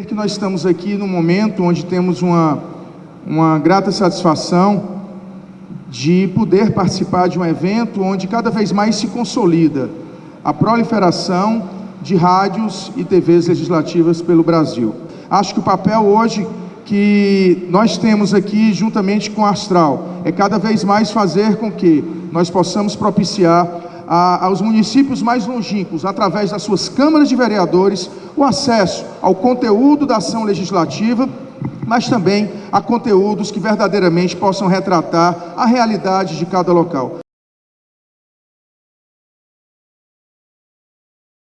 que nós estamos aqui no momento onde temos uma, uma grata satisfação de poder participar de um evento onde cada vez mais se consolida a proliferação de rádios e TVs legislativas pelo Brasil. Acho que o papel hoje que nós temos aqui, juntamente com a Astral, é cada vez mais fazer com que nós possamos propiciar a, aos municípios mais longínquos, através das suas câmaras de vereadores, o acesso ao conteúdo da ação legislativa, mas também a conteúdos que verdadeiramente possam retratar a realidade de cada local.